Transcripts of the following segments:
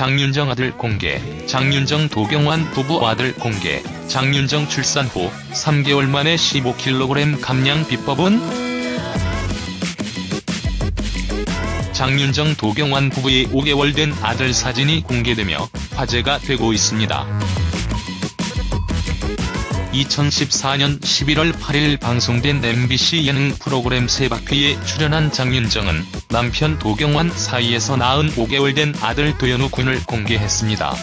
장윤정 아들 공개, 장윤정 도경완 부부 아들 공개, 장윤정 출산 후 3개월 만에 15kg 감량 비법은? 장윤정 도경완 부부의 5개월 된 아들 사진이 공개되며 화제가 되고 있습니다. 2014년 11월 8일 방송된 MBC 예능 프로그램 세바퀴에 출연한 장윤정은 남편 도경완 사이에서 낳은 5개월 된 아들 도현우 군을 공개했습니다.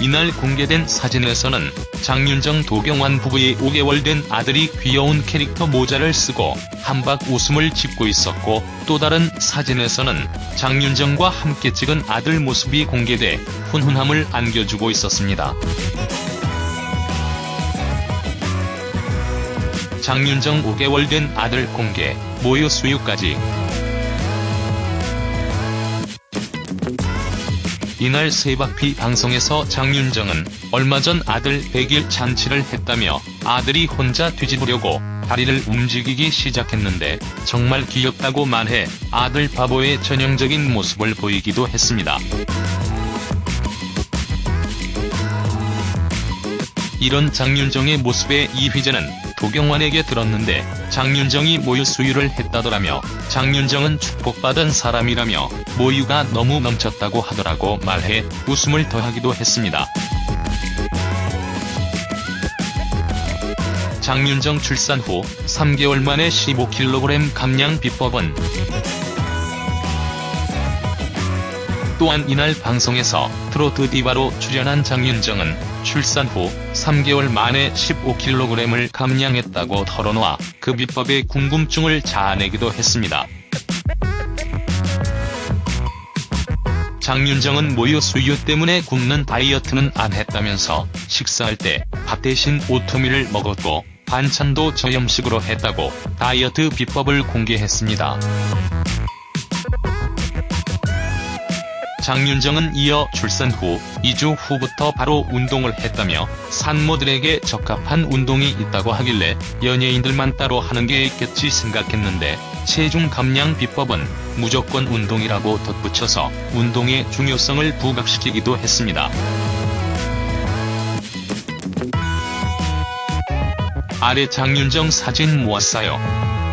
이날 공개된 사진에서는 장윤정 도경완 부부의 5개월 된 아들이 귀여운 캐릭터 모자를 쓰고 한박 웃음을 짓고 있었고 또 다른 사진에서는 장윤정과 함께 찍은 아들 모습이 공개돼 훈훈함을 안겨주고 있었습니다. 장윤정 5개월 된 아들 공개, 모유 수유까지 이날 세바퀴 방송에서 장윤정은 얼마 전 아들 100일 잔치를 했다며 아들이 혼자 뒤집으려고 다리를 움직이기 시작했는데 정말 귀엽다고 말해 아들 바보의 전형적인 모습을 보이기도 했습니다. 이런 장윤정의 모습에 이휘재는 도경완에게 들었는데 장윤정이 모유 수유를 했다더라며 장윤정은 축복받은 사람이라며 모유가 너무 넘쳤다고 하더라고 말해 웃음을 더하기도 했습니다. 장윤정 출산 후 3개월 만에 15kg 감량 비법은 또한 이날 방송에서 트로트 디바로 출연한 장윤정은 출산 후 3개월 만에 15kg을 감량했다고 털어놓아 그 비법의 궁금증을 자아내기도 했습니다. 장윤정은 모유 수유 때문에 굶는 다이어트는 안 했다면서 식사할 때 밥 대신 오트밀을 먹었고 반찬도 저염식으로 했다고 다이어트 비법을 공개했습니다. 장윤정은 이어 출산 후 2주 후부터 바로 운동을 했다며 산모들에게 적합한 운동이 있다고 하길래 연예인들만 따로 하는 게 있겠지 생각했는데 체중 감량 비법은 무조건 운동이라고 덧붙여서 운동의 중요성을 부각시키기도 했습니다. 아래 장윤정 사진 모았어요.